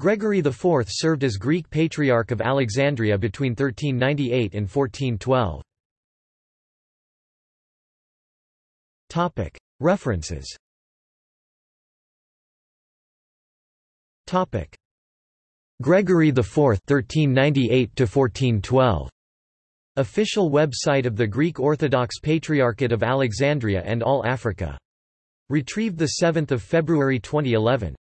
Gregory IV served as Greek Patriarch of Alexandria between 1398 and 1412. References Gregory IV 1398 Official website of the Greek Orthodox Patriarchate of Alexandria and All Africa. Retrieved 7 February 2011.